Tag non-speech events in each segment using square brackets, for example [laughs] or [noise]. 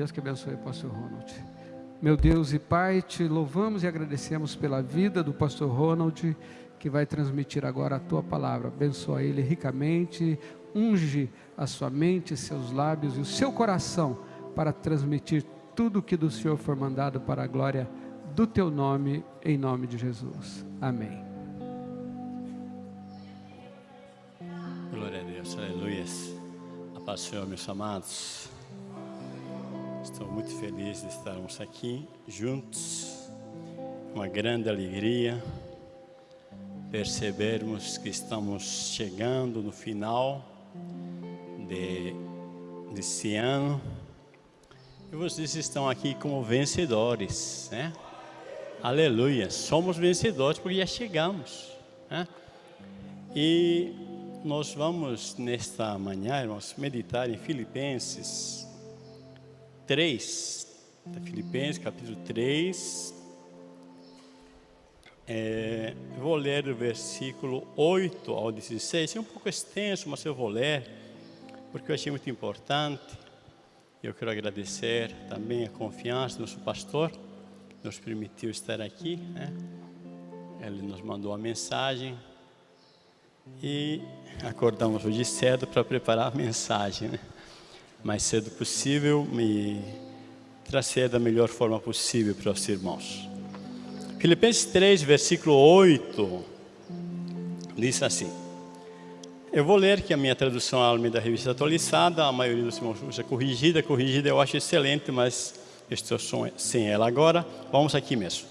Deus que abençoe o pastor Ronald. Meu Deus e Pai, te louvamos e agradecemos pela vida do pastor Ronald, que vai transmitir agora a tua palavra. Abençoa ele ricamente, unge a sua mente, seus lábios e o seu coração para transmitir tudo o que do Senhor for mandado para a glória do teu nome, em nome de Jesus. Amém. Glória a Deus, aleluia. A paz Senhor, meus amados. Estou muito feliz de estarmos aqui juntos. Uma grande alegria percebermos que estamos chegando no final de, desse ano. E vocês estão aqui como vencedores, né? Aleluia, somos vencedores porque já chegamos, né? E nós vamos nesta manhã, irmãos, meditar em Filipenses 3, Filipenses capítulo 3. É, vou ler o versículo 8 ao 16, é um pouco extenso, mas eu vou ler, porque eu achei muito importante. Eu quero agradecer também a confiança do nosso pastor, que nos permitiu estar aqui. Né? Ele nos mandou a mensagem e acordamos hoje cedo para preparar a mensagem. Né? Mais cedo possível e trazer da melhor forma possível para os irmãos. Filipenses 3, versículo 8, diz assim. Eu vou ler que a minha tradução Almeida da revista atualizada, a maioria dos irmãos usa corrigida, corrigida eu acho excelente, mas estou sem ela agora. Vamos aqui mesmo.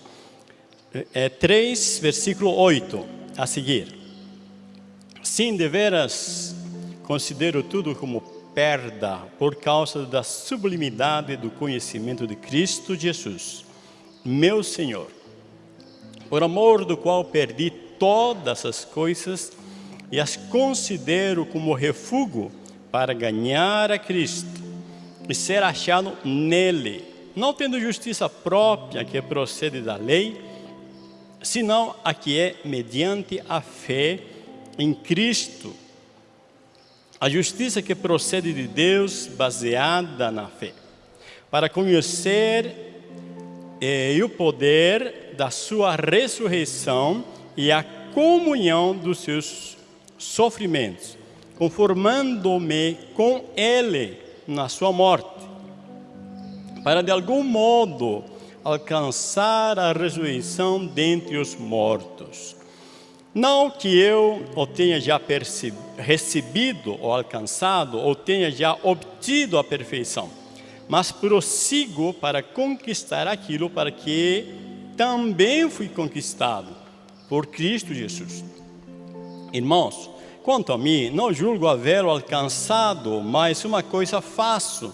É 3, versículo 8, a seguir. Sim, deveras considero tudo como perda por causa da sublimidade do conhecimento de Cristo Jesus, meu Senhor, por amor do qual perdi todas as coisas e as considero como refúgio para ganhar a Cristo e ser achado nele, não tendo justiça própria que procede da lei, senão a que é mediante a fé em Cristo. A justiça que procede de Deus, baseada na fé, para conhecer eh, o poder da sua ressurreição e a comunhão dos seus sofrimentos, conformando-me com Ele na sua morte, para de algum modo alcançar a ressurreição dentre os mortos. Não que eu o tenha já recebido ou alcançado, ou tenha já obtido a perfeição, mas prossigo para conquistar aquilo para que também fui conquistado por Cristo Jesus. Irmãos, quanto a mim, não julgo haver alcançado, mas uma coisa faço,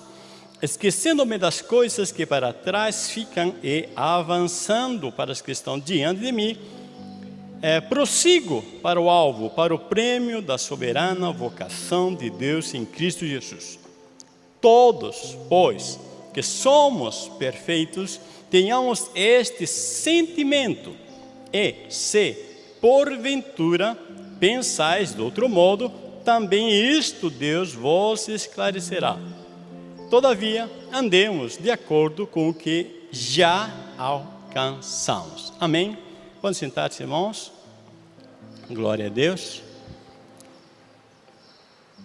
esquecendo-me das coisas que para trás ficam e avançando para as que estão diante de mim, é, prossigo para o alvo, para o prêmio da soberana vocação de Deus em Cristo Jesus. Todos, pois, que somos perfeitos, tenhamos este sentimento e, se porventura pensais de outro modo, também isto Deus vos esclarecerá. Todavia, andemos de acordo com o que já alcançamos. Amém? Pode sentar-se, irmãos. Glória a Deus.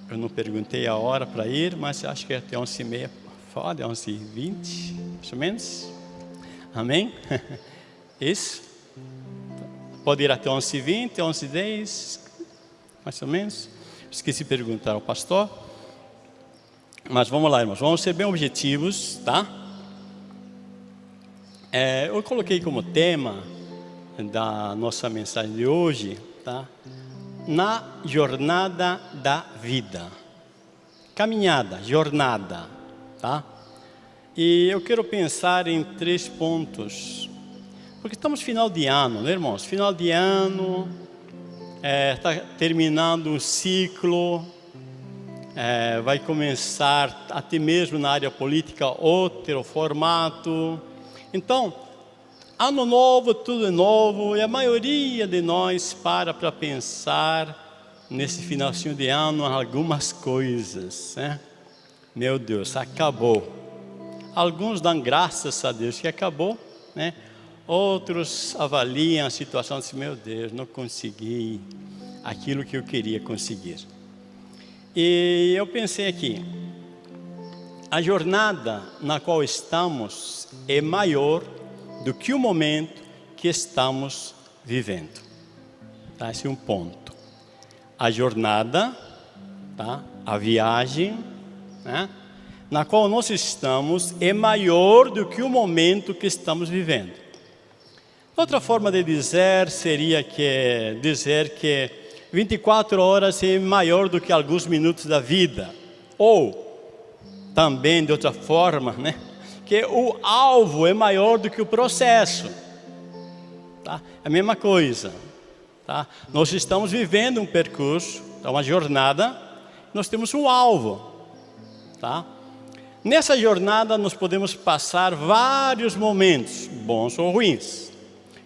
Eu não perguntei a hora para ir, mas acho que é até 11h30, fora, 11h20, mais ou menos. Amém? [laughs] Isso. Pode ir até 11h20, 11h10, mais ou menos. Esqueci de perguntar ao pastor. Mas vamos lá, irmãos. Vamos ser bem objetivos, tá? É, eu coloquei como tema da nossa mensagem de hoje, tá? Na jornada da vida. Caminhada, jornada, tá? E eu quero pensar em três pontos porque estamos final de ano, né, irmãos? Final de ano, está é, terminando um ciclo, é, vai começar até mesmo na área política outro formato. Então, ano novo, tudo novo, e a maioria de nós para para pensar nesse finalzinho de ano algumas coisas, né? Meu Deus, acabou. Alguns dão graças a Deus que acabou, né? Outros avaliam a situação e dizem, meu Deus, não consegui aquilo que eu queria conseguir. E eu pensei aqui, a jornada na qual estamos é maior do que o momento que estamos vivendo. Tá? Esse é um ponto. A jornada, tá? a viagem, né? na qual nós estamos é maior do que o momento que estamos vivendo. Outra forma de dizer seria que dizer que 24 horas é maior do que alguns minutos da vida. Ou também de outra forma, né? Que o alvo é maior do que o processo. Tá? É a mesma coisa. Tá? Nós estamos vivendo um percurso, tá? uma jornada, nós temos um alvo. Tá? Nessa jornada nós podemos passar vários momentos, bons ou ruins.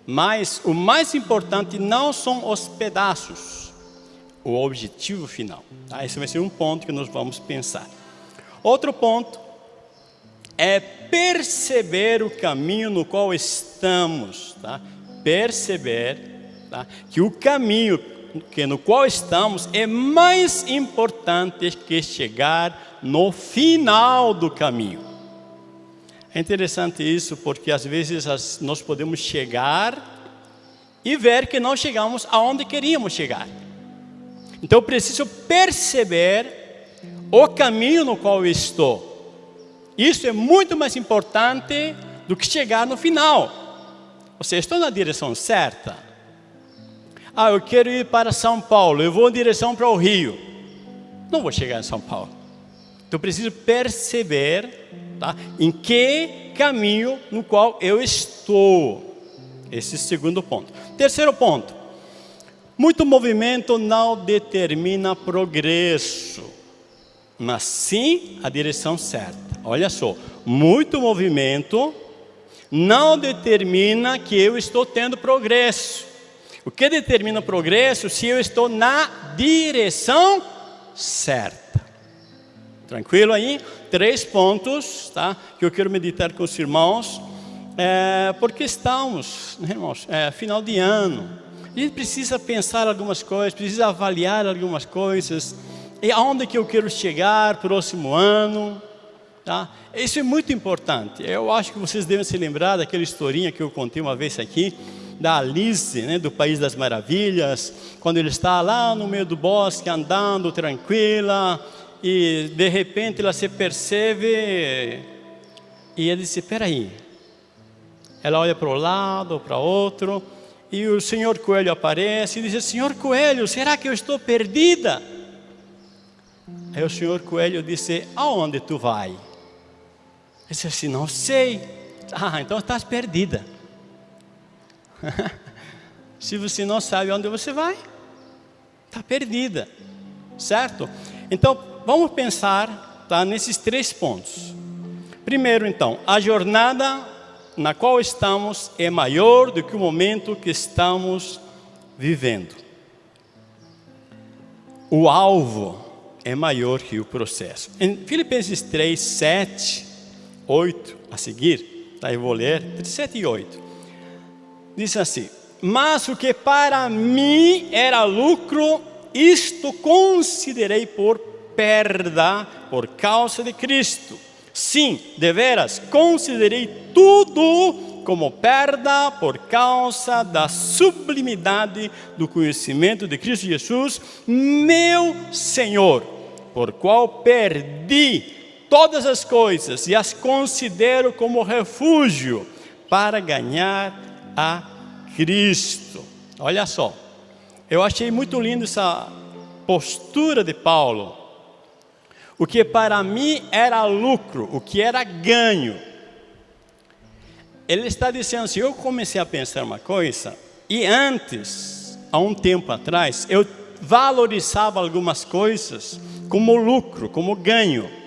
Mas o mais importante não são os pedaços, o objetivo final. Tá? Esse vai ser um ponto que nós vamos pensar. Outro ponto é perceber o caminho no qual estamos, tá? Perceber tá? que o caminho que no qual estamos é mais importante que chegar no final do caminho. É interessante isso porque às vezes nós podemos chegar e ver que não chegamos aonde queríamos chegar. Então preciso perceber o caminho no qual estou. Isso é muito mais importante do que chegar no final. Seja, estou na direção certa. Ah, eu quero ir para São Paulo, eu vou em direção para o Rio. Não vou chegar em São Paulo. Então eu preciso perceber tá, em que caminho no qual eu estou. Esse é o segundo ponto. Terceiro ponto. Muito movimento não determina progresso, mas sim a direção certa. Olha só, muito movimento não determina que eu estou tendo progresso. O que determina o progresso se eu estou na direção certa. Tranquilo aí? Três pontos tá? que eu quero meditar com os irmãos, é, porque estamos, né, irmãos, é, final de ano, a gente precisa pensar algumas coisas, precisa avaliar algumas coisas. E aonde que eu quero chegar próximo ano? Tá? Isso é muito importante. Eu acho que vocês devem se lembrar daquela historinha que eu contei uma vez aqui, da Alice, né, do País das Maravilhas, quando ele está lá no meio do bosque, andando tranquila, e de repente ela se percebe, e ele disse, espera aí. Ela olha para o lado, para outro, e o senhor Coelho aparece e diz: Senhor Coelho, será que eu estou perdida? Aí o senhor Coelho disse: Aonde tu vai? Disse assim: Não sei. Ah, então estás perdida. [laughs] Se você não sabe onde você vai, está perdida, certo? Então vamos pensar tá, nesses três pontos. Primeiro, então, a jornada na qual estamos é maior do que o momento que estamos vivendo. O alvo é maior que o processo. Em Filipenses 3, 7, 8, a seguir, tá, eu vou ler, 7 e 8. Diz assim, mas o que para mim era lucro, isto considerei por perda por causa de Cristo. Sim, deveras, considerei tudo como perda por causa da sublimidade do conhecimento de Cristo Jesus, meu Senhor, por qual perdi todas as coisas e as considero como refúgio para ganhar a Cristo. Olha só, eu achei muito lindo essa postura de Paulo o que para mim era lucro, o que era ganho. Ele está dizendo assim, eu comecei a pensar uma coisa, e antes, há um tempo atrás, eu valorizava algumas coisas como lucro, como ganho.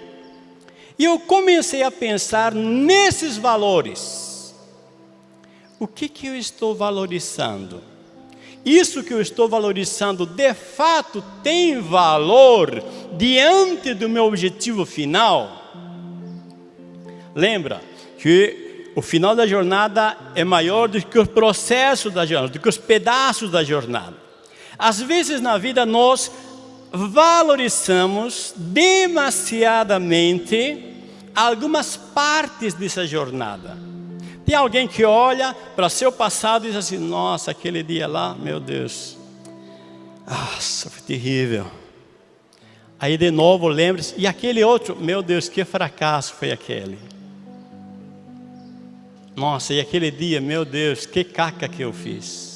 E eu comecei a pensar nesses valores. O que, que eu estou valorizando? isso que eu estou valorizando de fato tem valor diante do meu objetivo final? lembra que o final da jornada é maior do que o processo da jornada, do que os pedaços da jornada. Às vezes na vida nós valorizamos demasiadamente algumas partes dessa jornada. Tem alguém que olha para seu passado e diz assim: Nossa, aquele dia lá, meu Deus, nossa, foi terrível. Aí de novo lembre-se, e aquele outro, meu Deus, que fracasso foi aquele. Nossa, e aquele dia, meu Deus, que caca que eu fiz.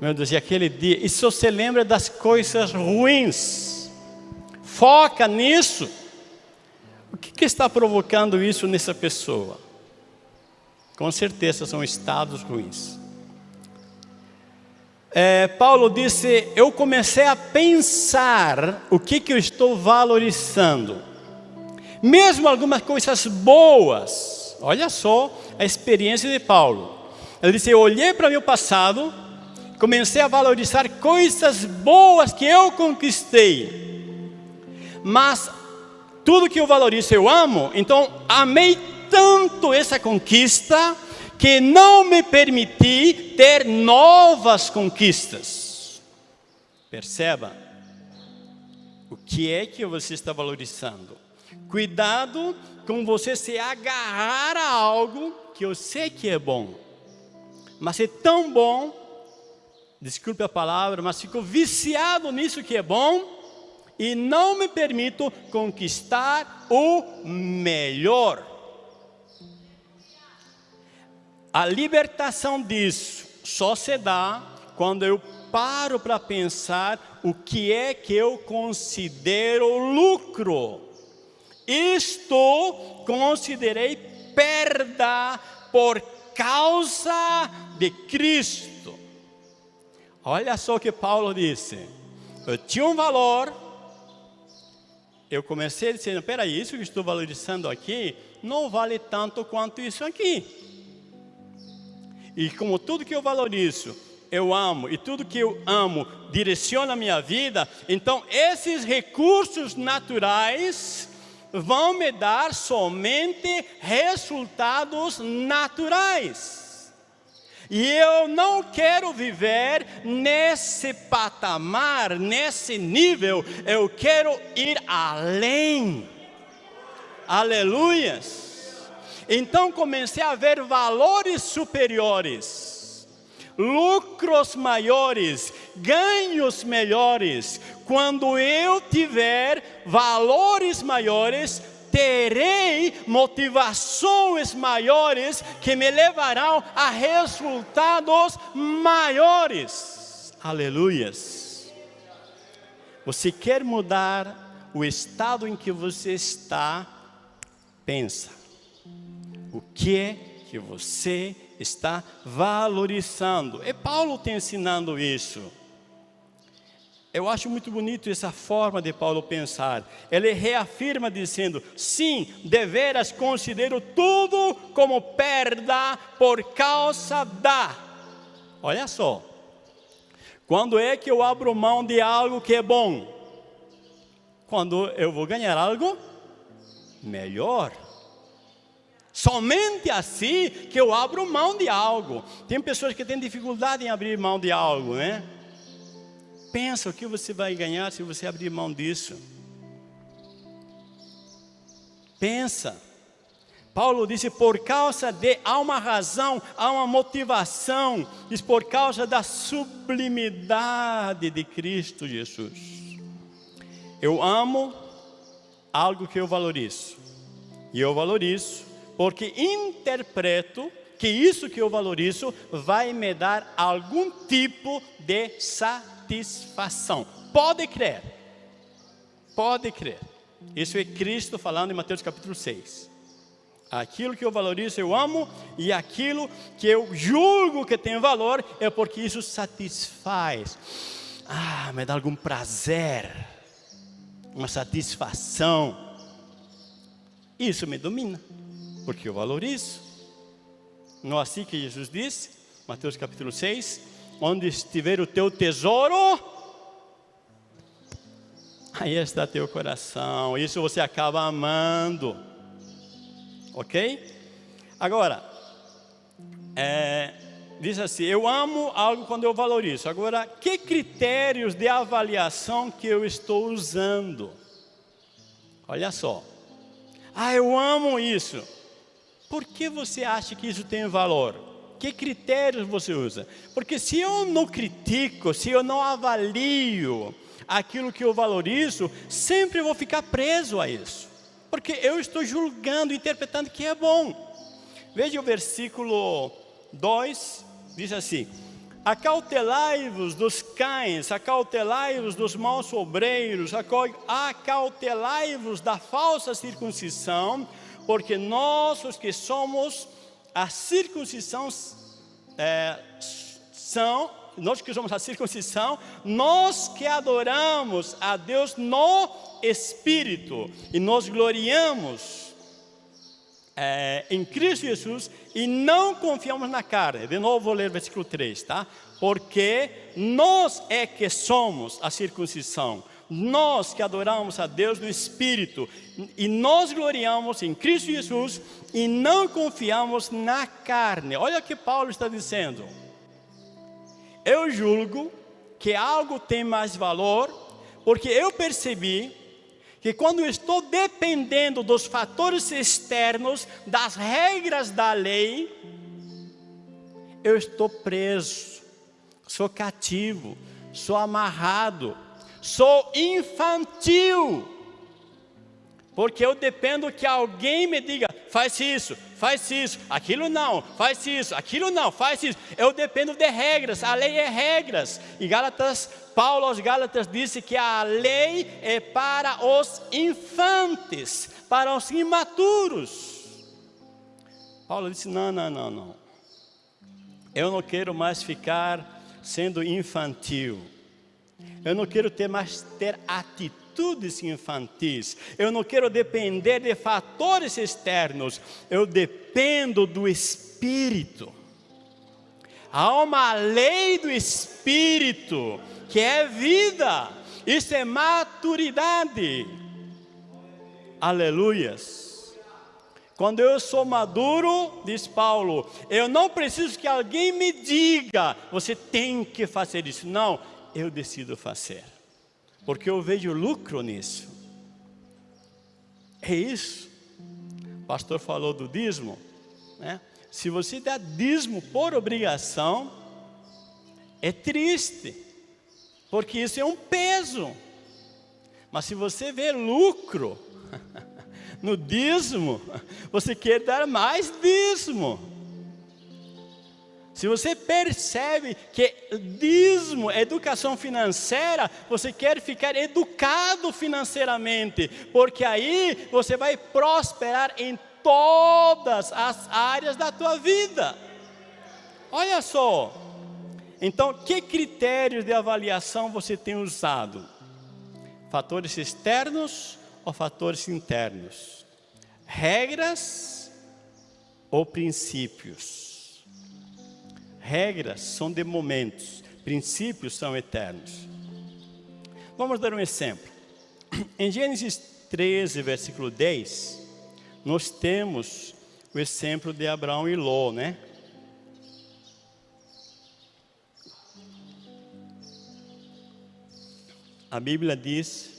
Meu Deus, e aquele dia, e se você lembra das coisas ruins, foca nisso. O que, que está provocando isso nessa pessoa? Com certeza são estados ruins. É, Paulo disse: Eu comecei a pensar o que, que eu estou valorizando, mesmo algumas coisas boas. Olha só a experiência de Paulo. Ele disse: Eu olhei para meu passado, comecei a valorizar coisas boas que eu conquistei, mas tudo que eu valorizo eu amo, então amei tanto essa conquista que não me permiti ter novas conquistas. Perceba o que é que você está valorizando. Cuidado com você se agarrar a algo que eu sei que é bom, mas é tão bom, desculpe a palavra, mas ficou viciado nisso que é bom e não me permito conquistar o melhor. A libertação disso só se dá quando eu paro para pensar o que é que eu considero lucro. Isto considerei perda por causa de Cristo. Olha só o que Paulo disse. Eu tinha um valor, eu comecei dizendo, peraí, isso que estou valorizando aqui, não vale tanto quanto isso aqui. E como tudo que eu valorizo, eu amo, e tudo que eu amo direciona a minha vida, então esses recursos naturais vão me dar somente resultados naturais. E eu não quero viver nesse patamar, nesse nível, eu quero ir além. Aleluias. Então comecei a ver valores superiores, lucros maiores, ganhos melhores. Quando eu tiver valores maiores, terei motivações maiores que me levarão a resultados maiores. Aleluias. Você quer mudar o estado em que você está? Pensa o que é que você está valorizando. E Paulo está ensinando isso. Eu acho muito bonito essa forma de Paulo pensar. Ele reafirma dizendo: sim, deveras considero tudo como perda por causa da. Olha só. Quando é que eu abro mão de algo que é bom? Quando eu vou ganhar algo melhor. Somente assim que eu abro mão de algo. Tem pessoas que têm dificuldade em abrir mão de algo, né? Pensa o que você vai ganhar se você abrir mão disso. Pensa. Paulo disse, por causa de, há uma razão, há uma motivação, diz por causa da sublimidade de Cristo Jesus. Eu amo algo que eu valorizo, e eu valorizo porque interpreto que isso que eu valorizo vai me dar algum tipo de satisfação. Pode crer, pode crer. Isso é Cristo falando em Mateus capítulo 6. Aquilo que eu valorizo eu amo e aquilo que eu julgo que tem valor é porque isso satisfaz. Ah, me dá algum prazer, uma satisfação. Isso me domina porque eu valorizo. Não é assim que Jesus disse, Mateus capítulo 6, onde estiver o teu tesouro, aí está teu coração, isso você acaba amando. Ok? Agora, é, diz assim, eu amo algo quando eu valorizo. Agora, que critérios de avaliação que eu estou usando? Olha só. Ah, eu amo isso. Por que você acha que isso tem valor? Que critérios você usa? Porque se eu não critico, se eu não avalio aquilo que eu valorizo, sempre vou ficar preso a isso. Porque eu estou julgando, interpretando que é bom. Veja o versículo 2, diz assim: Acautelai-vos dos cães, acautelai-vos dos maus obreiros, acautelai-vos da falsa circuncisão, porque nós, os que somos a circuncisão, é, são, nós que somos a circuncisão, nós que adoramos a Deus no Espírito e nos gloriamos é, em Cristo Jesus e não confiamos na carne. De novo vou ler o versículo 3, tá? Porque nós é que somos a circuncisão, nós que adoramos a Deus no Espírito e nós gloriamos em Cristo Jesus e não confiamos na carne. Olha o que Paulo está dizendo. Eu julgo que algo tem mais valor porque eu percebi que quando estou dependendo dos fatores externos, das regras da lei, eu estou preso, sou cativo, sou amarrado, sou infantil, porque eu dependo que alguém me diga, faz isso, faz isso, aquilo não, faz isso, aquilo não, faz isso. Eu dependo de regras, a lei é regras. E Gálatas, Paulo aos Gálatas disse que a lei é para os infantes, para os imaturos. Paulo disse: não, não, não, não. Eu não quero mais ficar sendo infantil. Eu não quero ter mais ter atitude atitudes infantis. Eu não quero depender de fatores externos, eu dependo do Espírito. Há uma lei do Espírito que é vida, isso é maturidade. Aleluias. Quando eu sou maduro, diz Paulo, eu não preciso que alguém me diga, você tem que fazer isso. Não, eu decido fazer porque eu vejo lucro nisso. É isso. O pastor falou do dízimo, né? Se você dá dízimo por obrigação, é triste, porque isso é um peso. Mas se você vê lucro [laughs] no dízimo, você quer dar mais dízimo. Se você percebe que dízimo, educação financeira, você quer ficar educado financeiramente, porque aí você vai prosperar em todas as áreas da tua vida. Olha só. Então, que critérios de avaliação você tem usado? Fatores externos ou fatores internos? Regras ou princípios? Regras são de momentos, princípios são eternos. Vamos dar um exemplo. [clears throat] Em Gênesis 13, versículo 10, nós temos o exemplo de Abraão e Ló, né? A Bíblia diz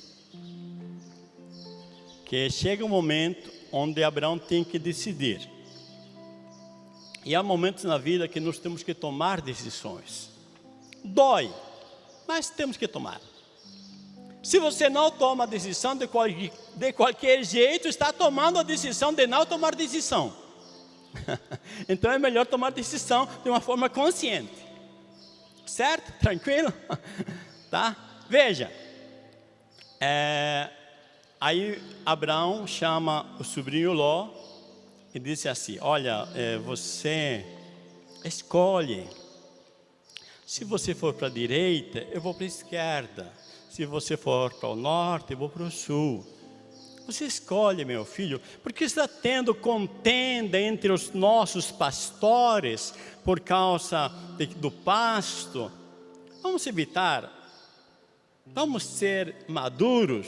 que chega um momento onde Abraão tem que decidir. E há momentos na vida que nós temos que tomar decisões. Dói, mas temos que tomar. Se você não toma a decisão de, qual, de qualquer jeito, está tomando a decisão de não tomar decisão. [laughs] então é melhor tomar decisão de uma forma consciente. Certo? Tranquilo? [laughs] tá? Veja. É, aí Abraão chama o sobrinho Ló e disse assim: Olha, é, você escolhe. Se você for para a direita, eu vou para a esquerda. Se você for para o norte, eu vou para o sul. Você escolhe, meu filho, porque está tendo contenda entre os nossos pastores por causa de, do pasto. Vamos evitar. Vamos ser maduros.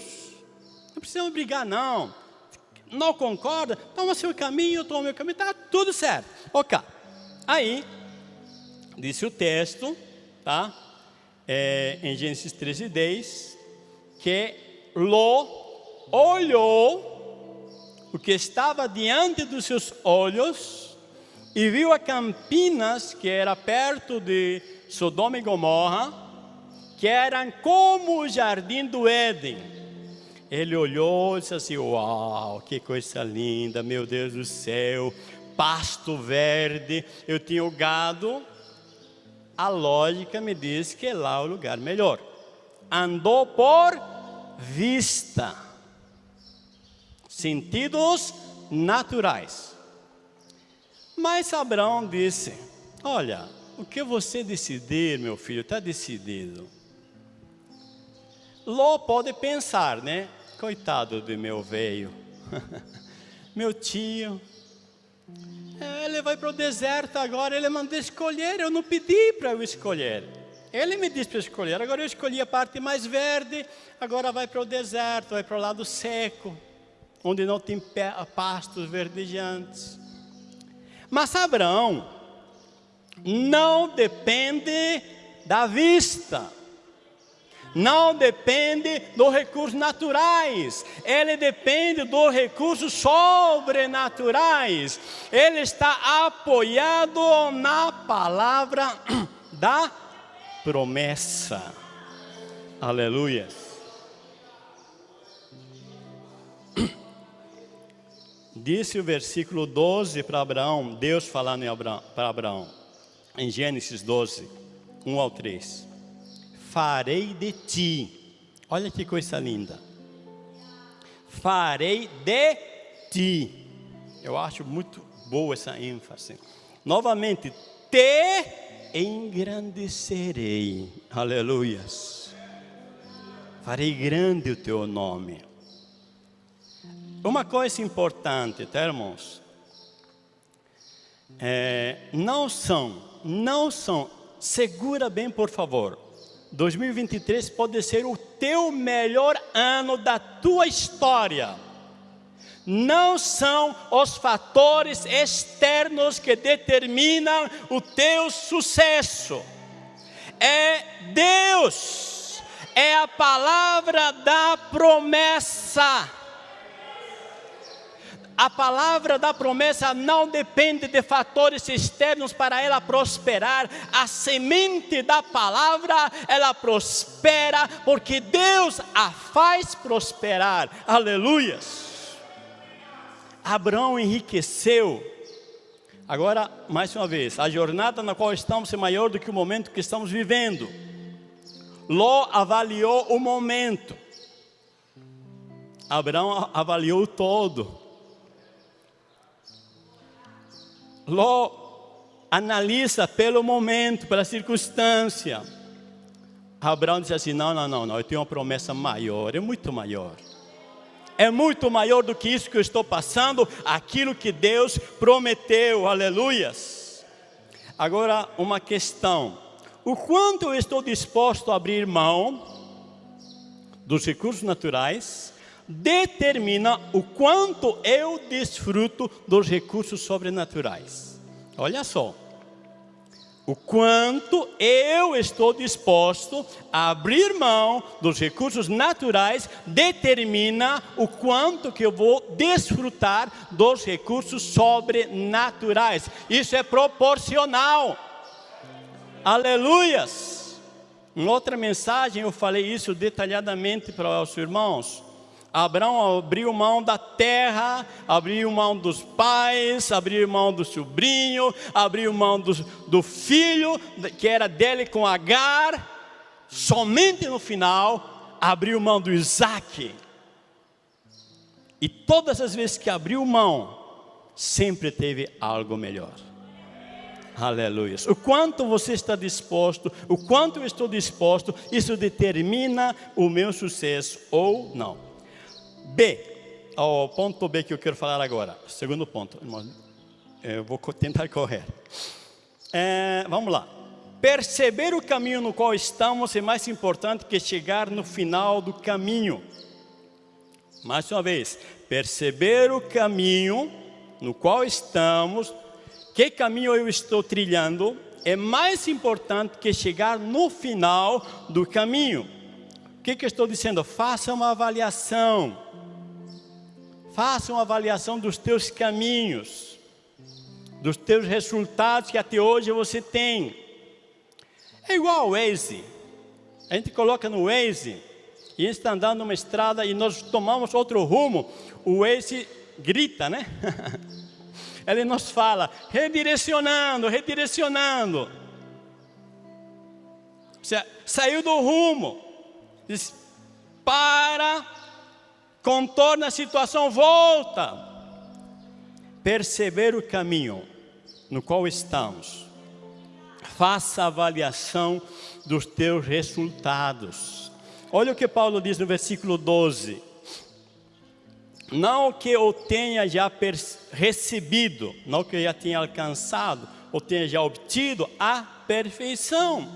Não precisamos brigar, não não concorda, toma seu caminho, eu tomo meu caminho, está tudo certo. Ok. Aí, disse o texto, tá? É, em Gênesis 13, 10, que Ló olhou o que estava diante dos seus olhos e viu a Campinas, que era perto de Sodoma e Gomorra, que eram como o jardim do Éden. Ele olhou e disse assim: Uau, que coisa linda, meu Deus do céu, pasto verde. Eu tinha o gado. A lógica me diz que lá é o lugar melhor. Andou por vista sentidos naturais. Mas Abraão disse: Olha, o que você decidir, meu filho, está decidido. Ló pode pensar, né? Coitado do meu velho, [laughs] meu tio, é, ele vai para o deserto agora, ele mandou escolher, eu não pedi para eu escolher. Ele me disse para escolher, agora eu escolhi a parte mais verde, agora vai para o deserto, vai para o lado seco onde não tem pastos verdejantes. Mas Abraão não depende da vista, não depende dos recursos naturais, ele depende dos recursos sobrenaturais, ele está apoiado na palavra [clears throat] da promessa. Aleluia. [clears throat] Disse o versículo 12 para Abraão, Deus falando para Abraão, em Gênesis 12, 1 ao 3. Farei de ti, olha que coisa linda. Farei de ti. Eu acho muito boa essa ênfase. Novamente, te engrandecerei. Aleluias. Farei grande o teu nome. Uma coisa importante, tá, irmãos? É, não são, não são, segura bem por favor, 2023 pode ser o teu melhor ano da tua história. Não são os fatores externos que determinam o teu sucesso. É Deus, é a palavra da promessa. A palavra da promessa não depende de fatores externos para ela prosperar. A semente da palavra, ela prospera porque Deus a faz prosperar. Aleluias. Abraão enriqueceu. Agora, mais uma vez, a jornada na qual estamos é maior do que o momento que estamos vivendo. Ló avaliou o momento. Abraão avaliou todo. Ló analisa pelo momento, pela circunstância. Abraão disse assim: não, não, não, não, eu tenho uma promessa maior, é muito maior. É muito maior do que isso que eu estou passando, aquilo que Deus prometeu, aleluias. Agora, uma questão: o quanto eu estou disposto a abrir mão dos recursos naturais determina o quanto eu desfruto dos recursos sobrenaturais. Olha só. O quanto eu estou disposto a abrir mão dos recursos naturais determina o quanto que eu vou desfrutar dos recursos sobrenaturais. Isso é proporcional. Aleluias. Em outra mensagem eu falei isso detalhadamente para os irmãos. Abraão abriu mão da terra, abriu mão dos pais, abriu mão do sobrinho, abriu mão do, do filho que era dele com Agar. Somente no final abriu mão do Isaac. E todas as vezes que abriu mão, sempre teve algo melhor. Aleluia. O quanto você está disposto, o quanto eu estou disposto, isso determina o meu sucesso ou não. B, o ponto B que eu quero falar agora, segundo ponto, eu vou tentar correr. É, vamos lá. Perceber o caminho no qual estamos é mais importante que chegar no final do caminho. Mais uma vez, perceber o caminho no qual estamos, que caminho eu estou trilhando, é mais importante que chegar no final do caminho. O que, que eu estou dizendo? Faça uma avaliação. Faça uma avaliação dos teus caminhos, dos teus resultados que até hoje você tem. É igual ao Waze. A gente coloca no Waze e está andando numa estrada e nós tomamos outro rumo. O Waze grita, né? [laughs] Ele nos fala, redirecionando, redirecionando. Você saiu do rumo. Diz, para, contorna a situação, volta. Perceber o caminho no qual estamos. Faça avaliação dos teus resultados. Olha o que Paulo diz no versículo 12 não que eu tenha já recebido, não que eu já tenha alcançado, ou tenha já obtido a perfeição,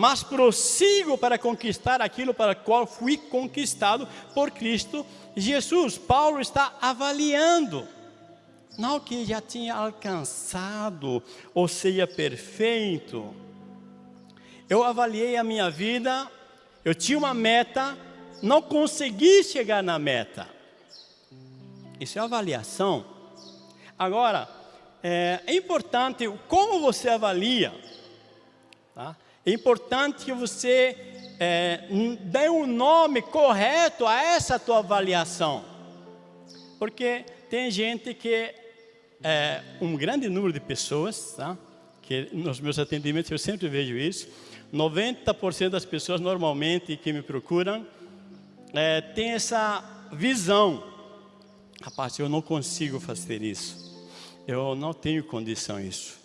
mas prossigo para conquistar aquilo para o qual fui conquistado por Cristo Jesus. Paulo está avaliando, não que já tinha alcançado, ou seja, perfeito. Eu avaliei a minha vida, eu tinha uma meta, não consegui chegar na meta isso é avaliação. Agora, é, é importante como você avalia. Tá? É importante que você é, dê um nome correto a essa tua avaliação. Porque tem gente que, é, um grande número de pessoas, tá? que nos meus atendimentos eu sempre vejo isso, 90% das pessoas normalmente que me procuram é, tem essa visão Rapaz, eu não consigo fazer isso. Eu não tenho condição isso.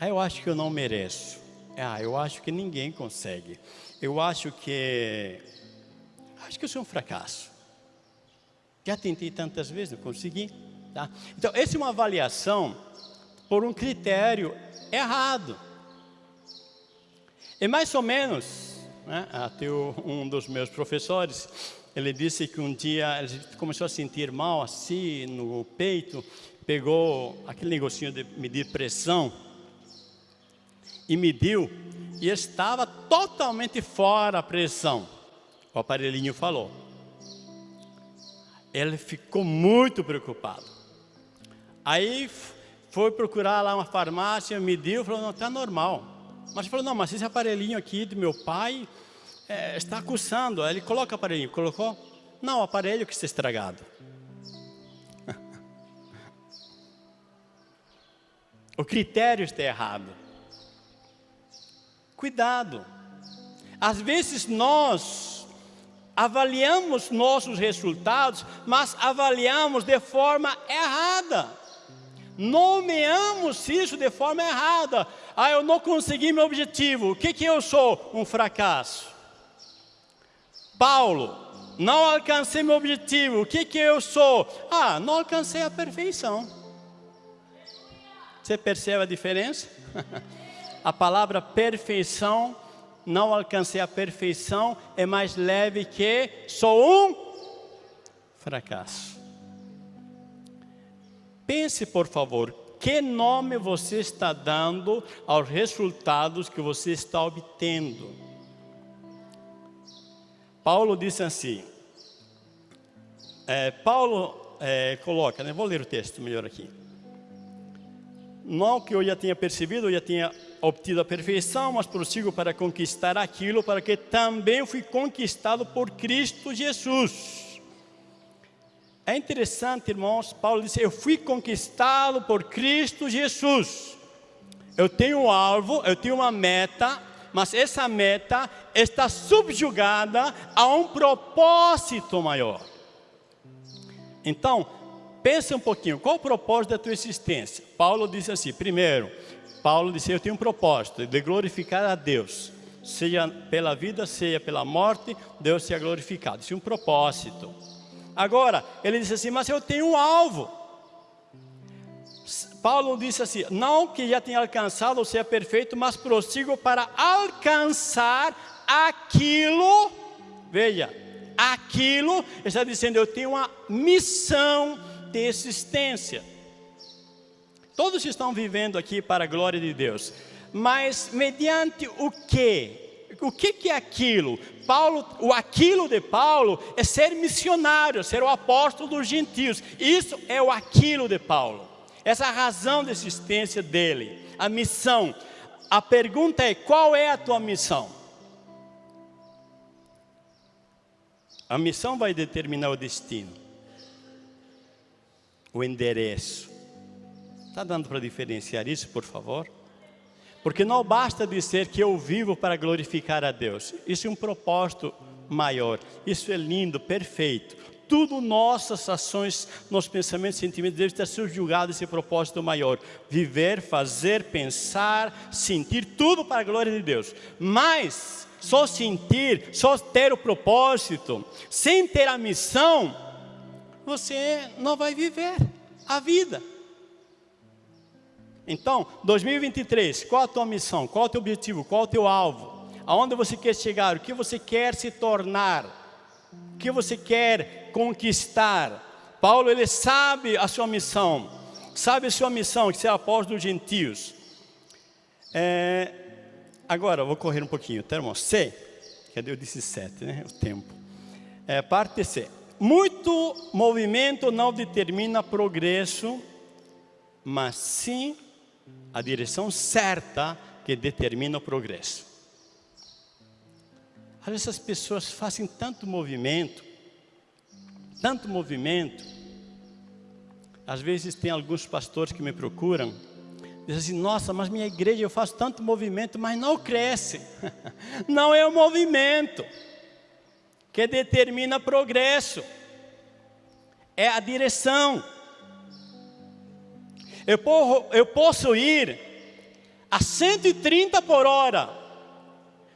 Eu acho que eu não mereço. Ah, eu acho que ninguém consegue. Eu acho que acho que eu sou um fracasso. Já tentei tantas vezes, não consegui. Tá? Então, essa é uma avaliação por um critério errado. É mais ou menos, né, até um dos meus professores, ele disse que um dia ele começou a sentir mal assim no peito, pegou aquele negocinho de medir pressão e mediu e estava totalmente fora a pressão. O aparelhinho falou. Ele ficou muito preocupado. Aí foi procurar lá uma farmácia, mediu, falou, não, está normal. Mas falou, não, mas esse aparelhinho aqui do meu pai é, está coçando. Aí ele coloca o aparelho. Colocou? Não, o aparelho que está estragado. [laughs] o critério está errado. Cuidado. Às vezes nós avaliamos nossos resultados, mas avaliamos de forma errada. Nomeamos isso de forma errada. Ah, eu não consegui meu objetivo. O que, que eu sou? Um fracasso. Paulo, não alcancei meu objetivo, o que, que eu sou? Ah, não alcancei a perfeição. Você percebe a diferença? [laughs] a palavra perfeição, não alcancei a perfeição, é mais leve que sou um fracasso. Pense, por favor, que nome você está dando aos resultados que você está obtendo? Paulo disse assim, é, Paulo é, coloca, né, vou ler o texto melhor aqui. Não que eu já tenha percebido, eu já tenha obtido a perfeição, mas prossigo para conquistar aquilo para que também fui conquistado por Cristo Jesus. É interessante, irmãos, Paulo disse, eu fui conquistado por Cristo Jesus. Eu tenho um alvo, eu tenho uma meta, mas essa meta está subjugada a um propósito maior. Então, pense um pouquinho, qual o propósito da tua existência? Paulo disse assim, primeiro, Paulo disse, eu tenho um propósito de glorificar a Deus. Seja pela vida, seja pela morte, Deus seja glorificado. Isso é um propósito. Agora, ele disse assim, mas eu tenho um alvo. Paulo disse assim: não que já tenha alcançado ou seja perfeito, mas prossigo para alcançar aquilo, veja, aquilo, está dizendo: eu tenho uma missão existência. Todos estão vivendo aqui para a glória de Deus, mas mediante o que? O que, que é aquilo? Paulo, o aquilo de Paulo é ser missionário, ser o apóstolo dos gentios. Isso é o aquilo de Paulo. Essa é razão de existência dele, a missão. A pergunta é: qual é a tua missão? A missão vai determinar o destino, o endereço. Está dando para diferenciar isso, por favor? Porque não basta dizer que eu vivo para glorificar a Deus. Isso é um propósito maior. Isso é lindo, perfeito. Tudo nossas ações, nossos pensamentos, sentimentos devem estar subjugados a esse propósito maior. Viver, fazer, pensar, sentir, tudo para a glória de Deus. Mas só sentir, só ter o propósito, sem ter a missão, você não vai viver a vida. Então, 2023, qual a tua missão? Qual o teu objetivo? Qual o teu alvo? Aonde você quer chegar? O que você quer se tornar? O que você quer conquistar? Paulo, ele sabe a sua missão. Sabe a sua missão, que ser apóstolo dos gentios. É, agora, vou correr um pouquinho. Termo C. Cadê eu disse 7, né? O tempo. É, parte C. Muito movimento não determina progresso, mas sim a direção certa que determina o progresso. Às vezes as pessoas fazem tanto movimento, tanto movimento. Às vezes tem alguns pastores que me procuram, dizem assim, nossa, mas minha igreja eu faço tanto movimento, mas não cresce. [laughs] não é o movimento que determina progresso, é a direção. Eu, eu posso ir a 130 por hora.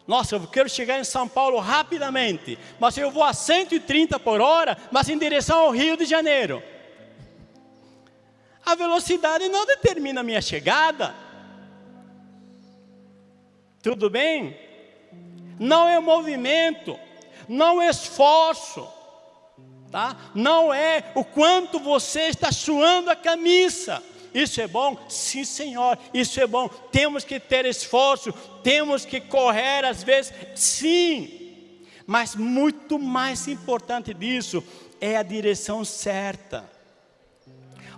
Nossa, eu quero chegar em São Paulo rapidamente, mas eu vou a 130 por hora, mas em direção ao Rio de Janeiro. A velocidade não determina a minha chegada. Tudo bem? Não é movimento, não é esforço, tá? Não é o quanto você está suando a camisa. Isso é bom? Sim, Senhor, isso é bom. Temos que ter esforço, temos que correr às vezes, sim. Mas muito mais importante disso é a direção certa.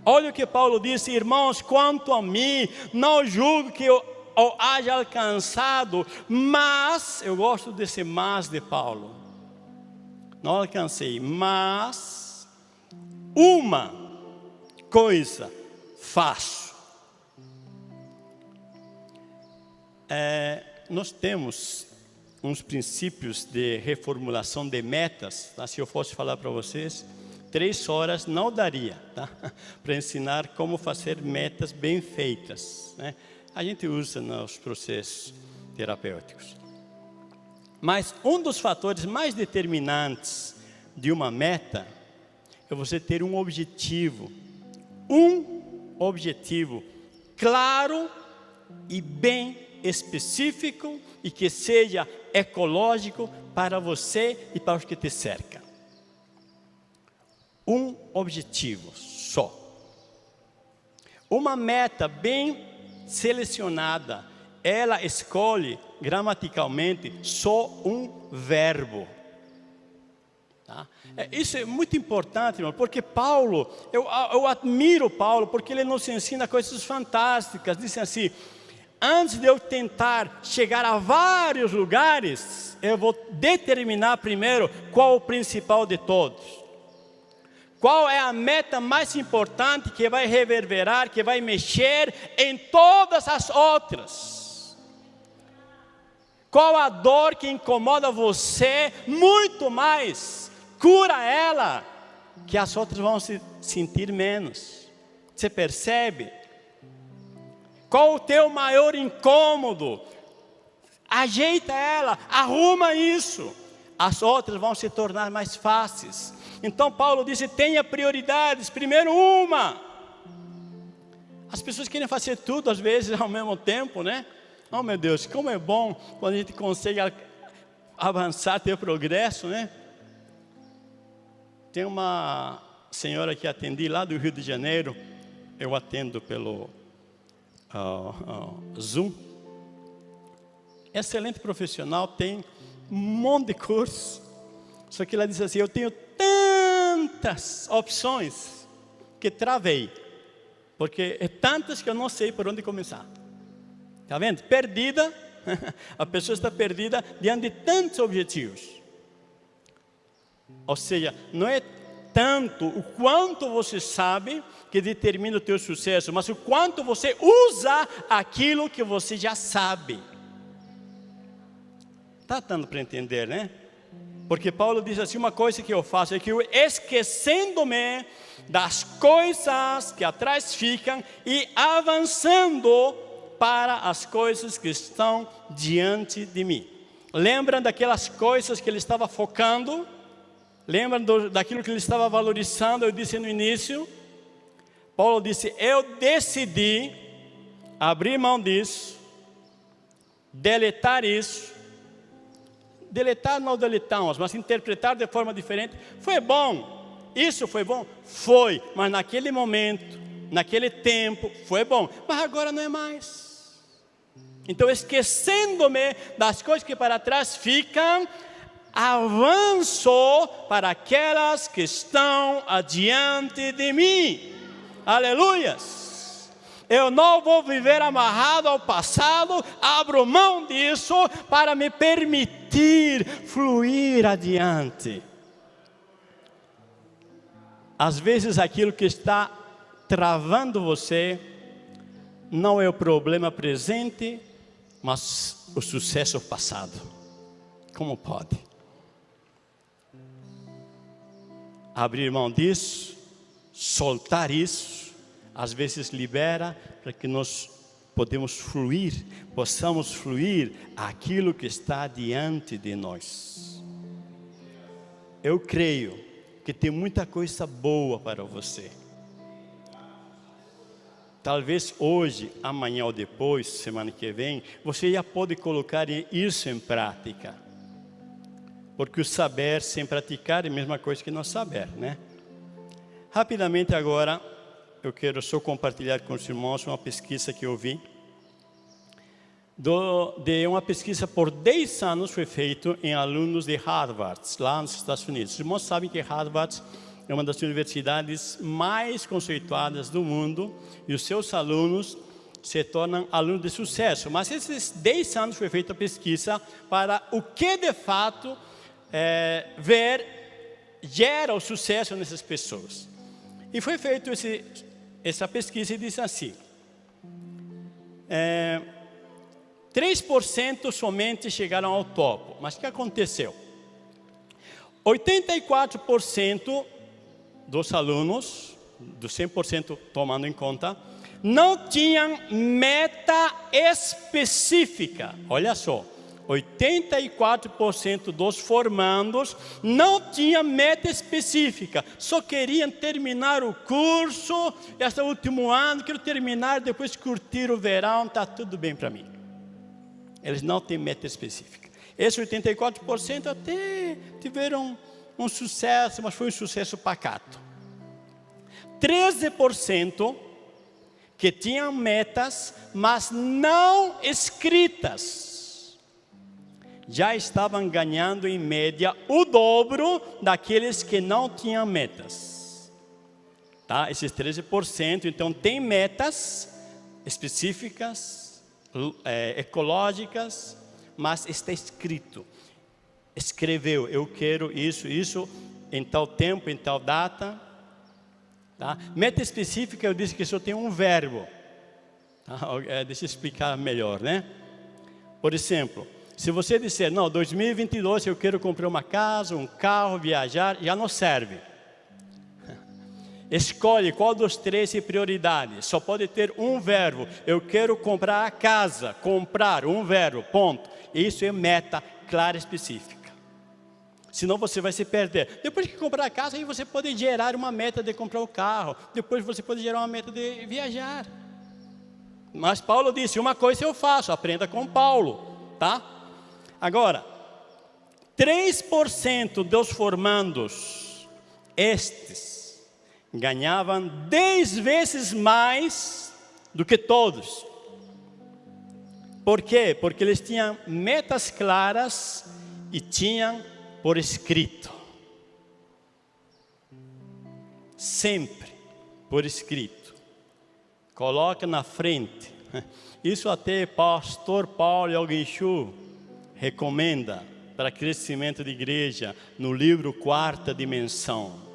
Olha o que Paulo disse, irmãos, quanto a mim, não julgo que eu, eu haja alcançado, mas, eu gosto desse mas de Paulo, não alcancei, mas uma coisa faço. É, nós temos uns princípios de reformulação de metas, tá? se eu fosse falar para vocês, três horas não daria tá? [laughs] para ensinar como fazer metas bem feitas. Né? A gente usa nos processos terapêuticos. Mas um dos fatores mais determinantes de uma meta é você ter um objetivo, um objetivo claro e bem específico e que seja ecológico para você e para os que te cercam. Um objetivo só. Uma meta bem selecionada, ela escolhe gramaticalmente só um verbo. Tá? É, isso é muito importante, irmão, porque Paulo, eu, eu admiro Paulo, porque ele nos ensina coisas fantásticas. Diz assim: antes de eu tentar chegar a vários lugares, eu vou determinar primeiro qual o principal de todos. Qual é a meta mais importante que vai reverberar, que vai mexer em todas as outras? Qual a dor que incomoda você muito mais cura ela, que as outras vão se sentir menos. Você percebe? Qual o teu maior incômodo? Ajeita ela, arruma isso. As outras vão se tornar mais fáceis. Então Paulo disse: tenha prioridades. Primeiro uma. As pessoas querem fazer tudo às vezes ao mesmo tempo, né? Oh meu Deus, como é bom quando a gente consegue avançar, ter progresso, né? Tem uma senhora que atendi lá do Rio de Janeiro, eu atendo pelo uh, uh, Zoom. Excelente profissional, tem um monte de curso. Só que ela disse assim: Eu tenho tantas opções que travei, porque é tantas que eu não sei por onde começar. Está vendo? Perdida, [laughs] a pessoa está perdida diante de tantos objetivos. Ou seja, não é tanto o quanto você sabe que determina o teu sucesso, mas o quanto você usa aquilo que você já sabe. Está dando para entender, né? Porque Paulo diz assim: uma coisa que eu faço é que eu esquecendo-me das coisas que atrás ficam e avançando para as coisas que estão diante de mim. Lembram daquelas coisas que ele estava focando? Lembram do, daquilo que ele estava valorizando? Eu disse no início. Paulo disse: Eu decidi abrir mão disso, deletar isso. Deletar não deletamos, mas interpretar de forma diferente. Foi bom, isso foi bom? Foi, mas naquele momento, naquele tempo, foi bom, mas agora não é mais. Então, esquecendo-me das coisas que para trás ficam, avanço para aquelas que estão adiante de mim. Aleluias! Eu não vou viver amarrado ao passado, abro mão disso para me permitir fluir adiante. Às vezes aquilo que está travando você não é o problema presente, mas o sucesso passado. Como pode? abrir mão disso, soltar isso, às vezes libera para que nós podemos fluir, possamos fluir aquilo que está diante de nós. Eu creio que tem muita coisa boa para você. Talvez hoje, amanhã ou depois, semana que vem, você já pode colocar isso em prática. Porque o saber sem praticar é a mesma coisa que não saber, né? Rapidamente agora, eu quero só compartilhar com os irmãos uma pesquisa que eu vi. Do, de uma pesquisa por 10 anos foi feita em alunos de Harvard, lá nos Estados Unidos. Os irmãos sabem que Harvard é uma das universidades mais conceituadas do mundo e os seus alunos se tornam alunos de sucesso. Mas esses 10 anos foi feita a pesquisa para o que de fato é, ver gera o sucesso nessas pessoas. E foi feita essa pesquisa e disse assim, é, 3% somente chegaram ao topo, mas o que aconteceu? 84% dos alunos, dos 100% tomando em conta, não tinham meta específica, olha só, 84% dos formandos não tinha meta específica, só queriam terminar o curso, esse último ano, quero terminar, depois curtir o verão, está tudo bem para mim. Eles não têm meta específica. Esse 84% até tiveram um sucesso, mas foi um sucesso pacato. 13% que tinham metas, mas não escritas já estavam ganhando em média o dobro daqueles que não tinham metas. Tá? Esses 13%, então tem metas específicas, é, ecológicas, mas está escrito. Escreveu, eu quero isso, isso, em tal tempo, em tal data. Tá? Meta específica, eu disse que só tem um verbo. Tá? É, deixa eu explicar melhor, né? Por exemplo, se você disser, não, 2022 eu quero comprar uma casa, um carro, viajar, já não serve. Escolhe qual dos três é prioridade. Só pode ter um verbo. Eu quero comprar a casa. Comprar, um verbo, ponto. Isso é meta clara e específica. Senão você vai se perder. Depois que comprar a casa, aí você pode gerar uma meta de comprar o carro. Depois você pode gerar uma meta de viajar. Mas Paulo disse, uma coisa eu faço, aprenda com Paulo, tá? Agora, 3% dos formandos estes ganhavam dez vezes mais do que todos. Por quê? Porque eles tinham metas claras e tinham por escrito. Sempre por escrito. Coloca na frente. Isso até pastor Paulo Alguinchu recomenda para crescimento de igreja no livro Quarta Dimensão.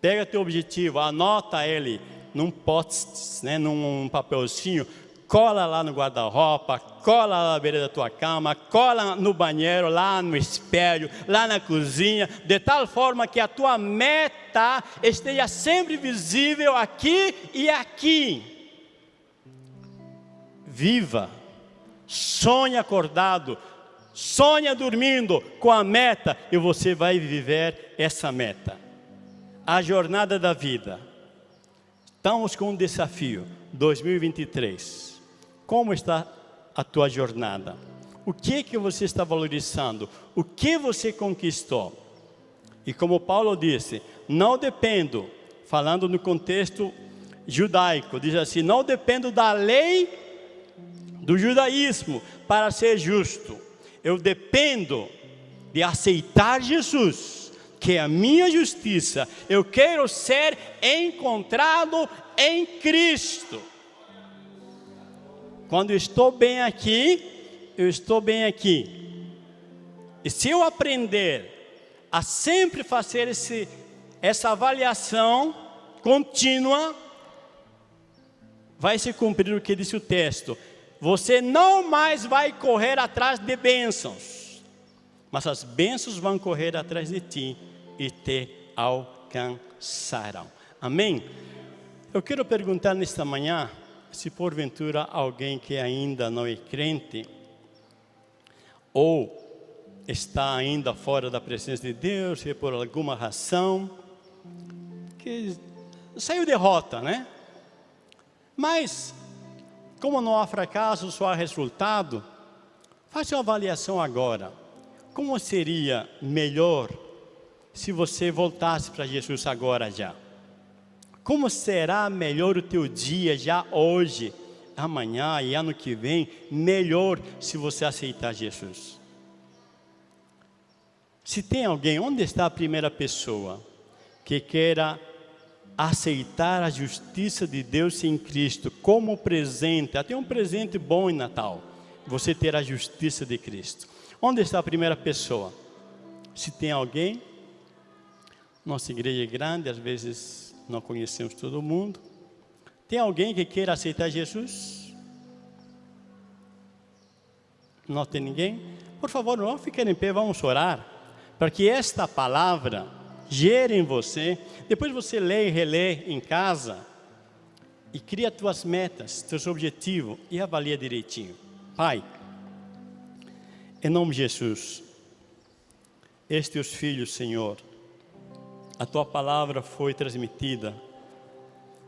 Pega teu objetivo, anota ele num post, né, num papelzinho, cola lá no guarda-roupa, cola na beira da tua cama, cola no banheiro, lá no espelho, lá na cozinha, de tal forma que a tua meta esteja sempre visível aqui e aqui. Viva, sonhe acordado, sonha dormindo com a meta e você vai viver essa meta. A jornada da vida. Estamos com um desafio 2023. Como está a tua jornada? O que que você está valorizando? O que você conquistou? E como Paulo disse, não dependo, falando no contexto judaico, diz assim: não dependo da lei do judaísmo para ser justo eu dependo de aceitar Jesus, que é a minha justiça. Eu quero ser encontrado em Cristo. Quando estou bem aqui, eu estou bem aqui. E se eu aprender a sempre fazer esse, essa avaliação contínua, vai se cumprir o que disse o texto você não mais vai correr atrás de bênçãos, mas as bênçãos vão correr atrás de ti e te alcançarão. Amém? Eu quero perguntar nesta manhã, se porventura alguém que ainda não é crente, ou está ainda fora da presença de Deus, e por alguma razão, que saiu derrota, né? Mas como não há fracasso, só há resultado, faça uma avaliação agora. Como seria melhor se você voltasse para Jesus agora já? Como será melhor o teu dia já hoje, amanhã e ano que vem, melhor se você aceitar Jesus? Se tem alguém, onde está a primeira pessoa que queira aceitar a justiça de Deus em Cristo como presente, até um presente bom em Natal, você ter a justiça de Cristo. Onde está a primeira pessoa? Se tem alguém, nossa igreja é grande, às vezes não conhecemos todo mundo. Tem alguém que queira aceitar Jesus? Não tem ninguém? Por favor, não fiquem em pé, vamos orar, para que esta palavra gere em você. Depois você lê e relê em casa e cria tuas metas, teus objetivos e avalia direitinho. Pai, em nome de Jesus, estes teus filhos, Senhor, a tua palavra foi transmitida.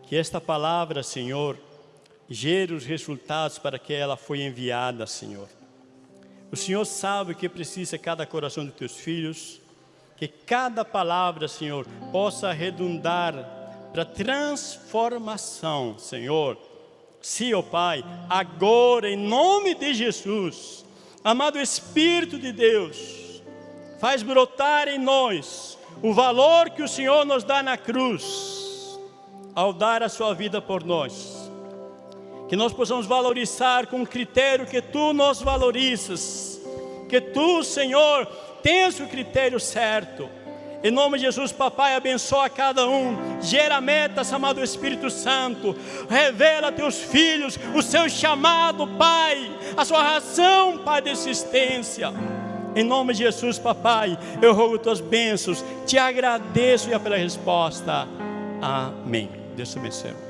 Que esta palavra, Senhor, gere os resultados para que ela foi enviada, Senhor. O Senhor sabe o que precisa cada coração dos teus filhos que cada palavra, Senhor, possa redundar para transformação, Senhor. Sim, ó Pai, agora em nome de Jesus, amado Espírito de Deus, faz brotar em nós o valor que o Senhor nos dá na cruz, ao dar a sua vida por nós. Que nós possamos valorizar com o critério que Tu nos valorizas, que Tu, Senhor, tens o critério certo. Em nome de Jesus, papai, abençoa cada um. Gera metas, amado Espírito Santo. Revela a teus filhos o seu chamado, Pai. A sua razão, Pai, de existência. Em nome de Jesus, papai, eu rogo tuas bênçãos. Te agradeço já pela resposta. Amém. Deus te abençoe.